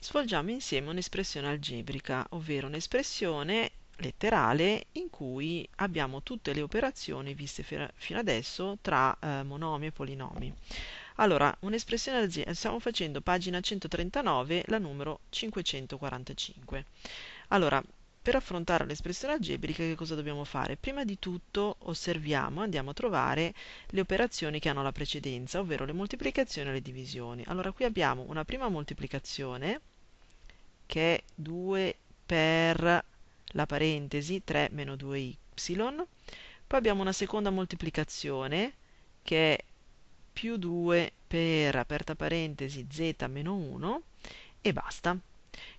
svolgiamo insieme un'espressione algebrica, ovvero un'espressione letterale in cui abbiamo tutte le operazioni viste fino adesso tra eh, monomi e polinomi. Allora, un'espressione algebrica, stiamo facendo pagina 139, la numero 545. Allora, per affrontare l'espressione algebrica che cosa dobbiamo fare? Prima di tutto osserviamo, andiamo a trovare le operazioni che hanno la precedenza, ovvero le moltiplicazioni e le divisioni. Allora qui abbiamo una prima moltiplicazione che è 2 per la parentesi 3 meno 2y, poi abbiamo una seconda moltiplicazione che è più 2 per aperta parentesi z meno 1 e basta.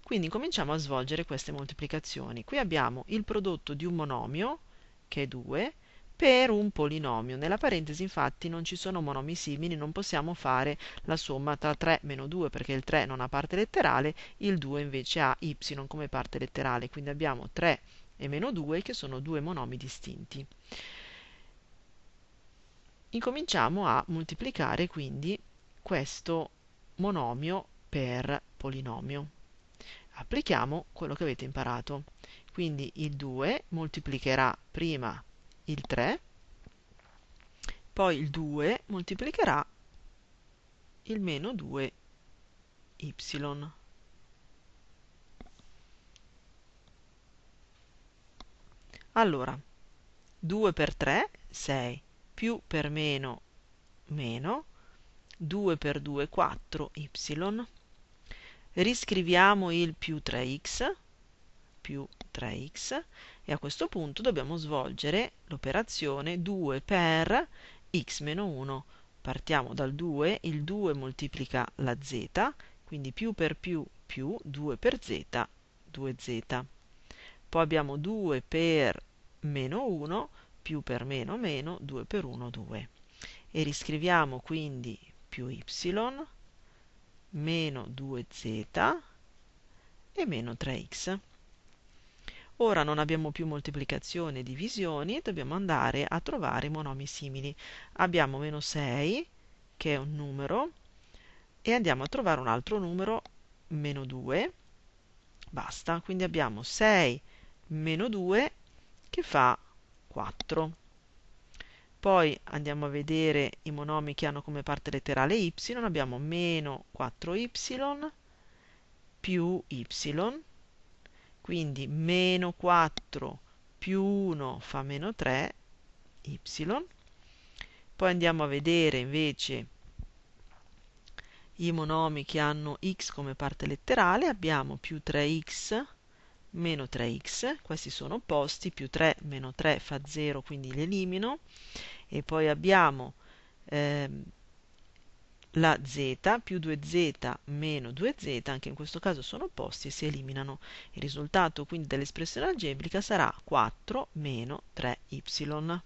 Quindi cominciamo a svolgere queste moltiplicazioni. Qui abbiamo il prodotto di un monomio, che è 2, per un polinomio. Nella parentesi infatti non ci sono monomi simili, non possiamo fare la somma tra 3 meno 2 perché il 3 non ha parte letterale, il 2 invece ha y come parte letterale, quindi abbiamo 3 e meno 2 che sono due monomi distinti. Incominciamo a moltiplicare quindi questo monomio per polinomio. Applichiamo quello che avete imparato. Quindi il 2 moltiplicherà prima il 3, poi il 2 moltiplicherà il meno 2y. Allora, 2 per 3, 6, più per meno, meno, 2 per 2, 4y. Riscriviamo il più 3x, più 3x, e a questo punto dobbiamo svolgere l'operazione 2 per x meno 1. Partiamo dal 2, il 2 moltiplica la z, quindi più per più più 2 per z, 2z. Poi abbiamo 2 per meno 1, più per meno meno, 2 per 1, 2. E riscriviamo quindi più y, meno 2z e meno 3x. Ora non abbiamo più moltiplicazioni e divisioni, dobbiamo andare a trovare monomi simili. Abbiamo meno 6, che è un numero, e andiamo a trovare un altro numero, meno 2, basta. Quindi abbiamo 6 meno 2 che fa 4. Poi andiamo a vedere i monomi che hanno come parte letterale y, abbiamo meno 4y più y, quindi meno 4 più 1 fa meno 3, y. Poi andiamo a vedere invece i monomi che hanno x come parte letterale, abbiamo più 3x meno 3x, questi sono opposti, più 3 meno 3 fa 0, quindi li elimino, e poi abbiamo ehm, la z più 2z meno 2z, anche in questo caso sono opposti e si eliminano. Il risultato quindi dell'espressione algebrica sarà 4 meno 3y.